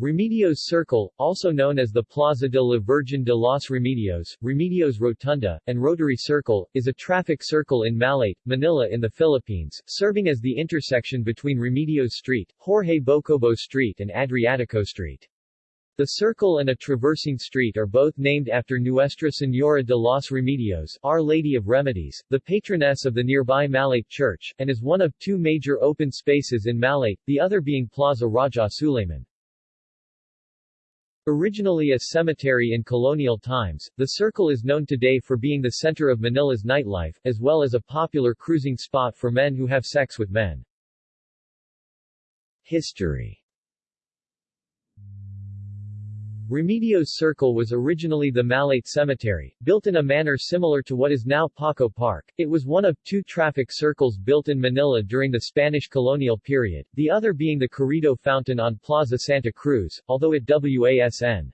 Remedios Circle, also known as the Plaza de la Virgen de los Remedios, Remedios Rotunda, and Rotary Circle, is a traffic circle in Malate, Manila in the Philippines, serving as the intersection between Remedios Street, Jorge Bocobo Street and Adriatico Street. The circle and a traversing street are both named after Nuestra Señora de los Remedios, Our Lady of Remedies, the patroness of the nearby Malate Church, and is one of two major open spaces in Malate, the other being Plaza Raja Suleiman. Originally a cemetery in colonial times, the circle is known today for being the center of Manila's nightlife, as well as a popular cruising spot for men who have sex with men. History Remedios Circle was originally the Malate Cemetery, built in a manner similar to what is now Paco Park. It was one of two traffic circles built in Manila during the Spanish colonial period, the other being the Carriedo Fountain on Plaza Santa Cruz, although it wasn.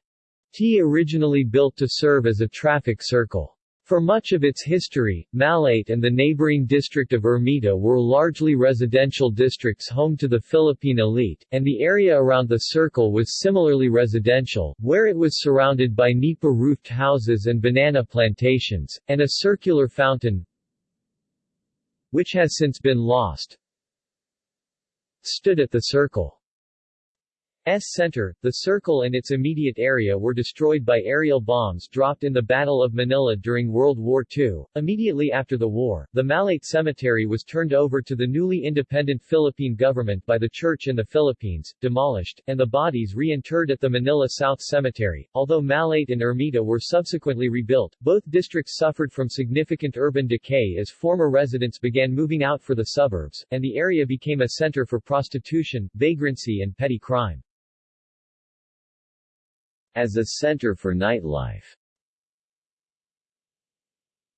T originally built to serve as a traffic circle. For much of its history, Malate and the neighboring district of Ermita were largely residential districts home to the Philippine elite, and the area around the circle was similarly residential, where it was surrounded by nipa-roofed houses and banana plantations, and a circular fountain which has since been lost stood at the circle. S center, the circle and its immediate area were destroyed by aerial bombs dropped in the Battle of Manila during World War II. Immediately after the war, the Malate Cemetery was turned over to the newly independent Philippine government by the Church in the Philippines, demolished, and the bodies reinterred at the Manila South Cemetery. Although Malate and Ermita were subsequently rebuilt, both districts suffered from significant urban decay as former residents began moving out for the suburbs, and the area became a center for prostitution, vagrancy and petty crime as a center for nightlife.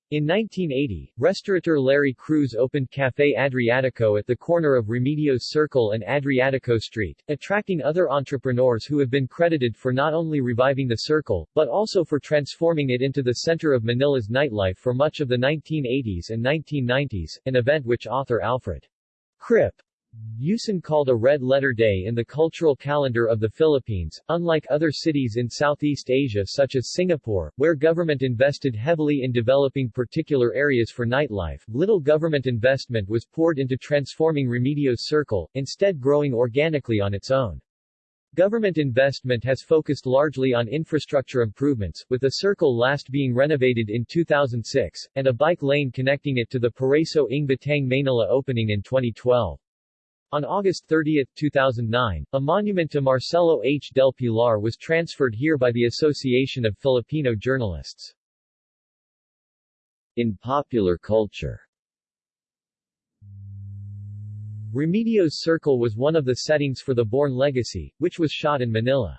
In 1980, restaurateur Larry Cruz opened Café Adriatico at the corner of Remedios Circle and Adriatico Street, attracting other entrepreneurs who have been credited for not only reviving the circle, but also for transforming it into the center of Manila's nightlife for much of the 1980s and 1990s, an event which author Alfred Krip Yuson called a Red Letter Day in the cultural calendar of the Philippines. Unlike other cities in Southeast Asia such as Singapore, where government invested heavily in developing particular areas for nightlife, little government investment was poured into transforming Remedios Circle, instead growing organically on its own. Government investment has focused largely on infrastructure improvements, with the circle last being renovated in 2006, and a bike lane connecting it to the Paraiso ng Batang Manila opening in 2012. On August 30, 2009, a monument to Marcelo H. del Pilar was transferred here by the Association of Filipino Journalists. In popular culture Remedios Circle was one of the settings for The Bourne Legacy, which was shot in Manila.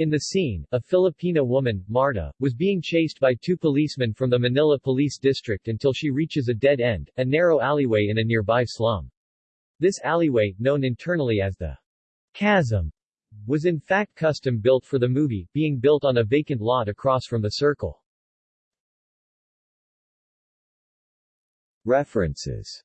In the scene, a Filipina woman, Marta, was being chased by two policemen from the Manila Police District until she reaches a dead end, a narrow alleyway in a nearby slum. This alleyway, known internally as the chasm, was in fact custom built for the movie, being built on a vacant lot across from the circle. References